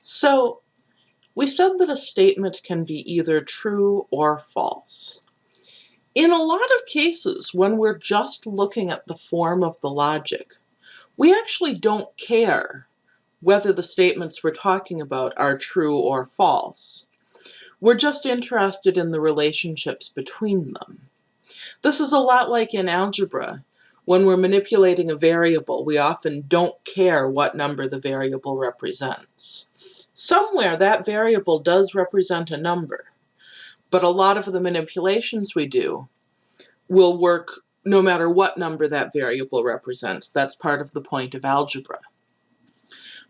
So we said that a statement can be either true or false. In a lot of cases, when we're just looking at the form of the logic, we actually don't care whether the statements we're talking about are true or false. We're just interested in the relationships between them. This is a lot like in algebra. When we're manipulating a variable, we often don't care what number the variable represents. Somewhere that variable does represent a number, but a lot of the manipulations we do will work no matter what number that variable represents. That's part of the point of algebra.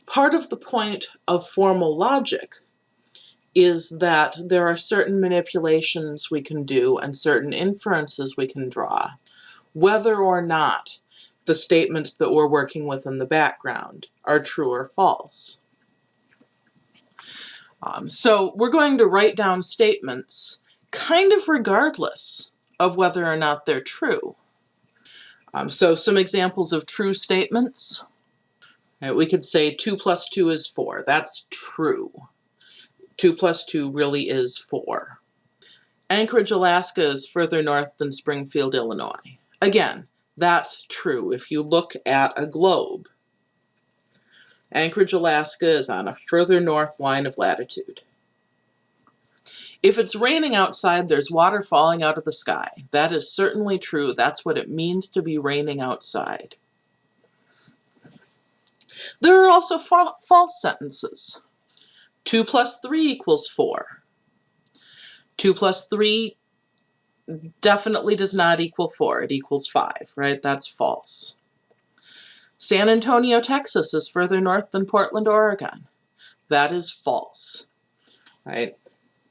Part of the point of formal logic is that there are certain manipulations we can do and certain inferences we can draw, whether or not the statements that we're working with in the background are true or false. Um, so we're going to write down statements kind of regardless of whether or not they're true. Um, so some examples of true statements. Right, we could say 2 plus 2 is 4. That's true. 2 plus 2 really is 4. Anchorage, Alaska is further north than Springfield, Illinois. Again, that's true if you look at a globe. Anchorage, Alaska is on a further north line of latitude. If it's raining outside, there's water falling out of the sky. That is certainly true. That's what it means to be raining outside. There are also fa false sentences. 2 plus 3 equals 4. 2 plus 3 definitely does not equal 4. It equals 5, right? That's false. San Antonio, Texas is further north than Portland, Oregon. That is false, right?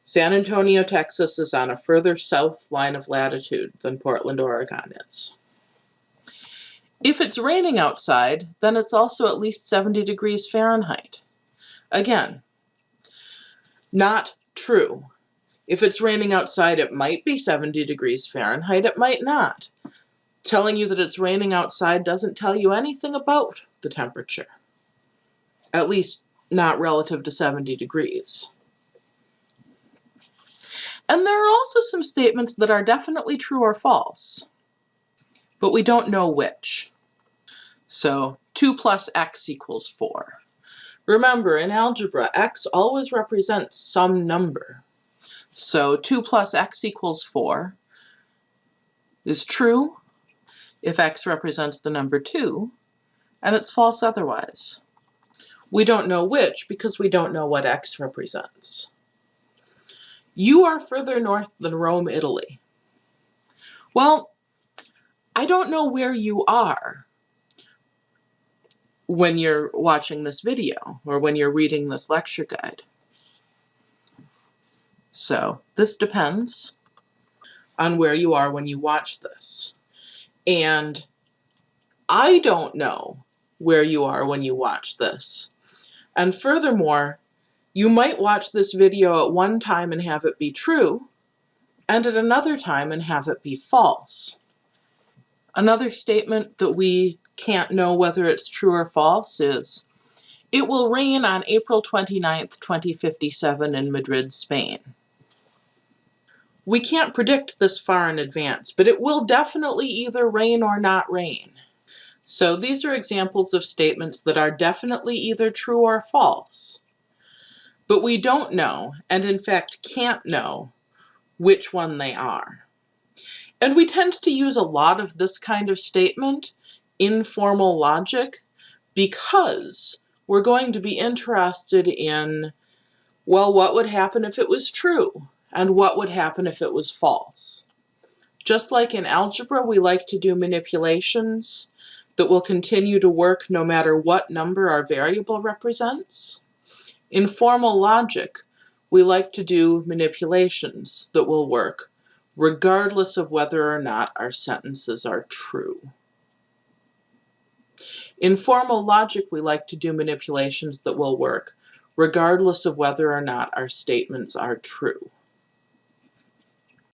San Antonio, Texas is on a further south line of latitude than Portland, Oregon is. If it's raining outside, then it's also at least 70 degrees Fahrenheit. Again, not true. If it's raining outside, it might be 70 degrees Fahrenheit, it might not. Telling you that it's raining outside doesn't tell you anything about the temperature. At least not relative to 70 degrees. And there are also some statements that are definitely true or false, but we don't know which. So 2 plus x equals 4. Remember, in algebra, x always represents some number. So 2 plus x equals 4 is true if x represents the number 2, and it's false otherwise. We don't know which because we don't know what x represents. You are further north than Rome, Italy. Well, I don't know where you are when you're watching this video or when you're reading this lecture guide. So this depends on where you are when you watch this. And I don't know where you are when you watch this. And furthermore, you might watch this video at one time and have it be true, and at another time and have it be false. Another statement that we can't know whether it's true or false is, it will rain on April 29th, 2057 in Madrid, Spain. We can't predict this far in advance, but it will definitely either rain or not rain. So these are examples of statements that are definitely either true or false. But we don't know, and in fact can't know, which one they are. And we tend to use a lot of this kind of statement informal logic because we're going to be interested in, well, what would happen if it was true? And what would happen if it was false? Just like in algebra, we like to do manipulations that will continue to work no matter what number our variable represents. In formal logic, we like to do manipulations that will work regardless of whether or not our sentences are true. In formal logic, we like to do manipulations that will work, regardless of whether or not our statements are true.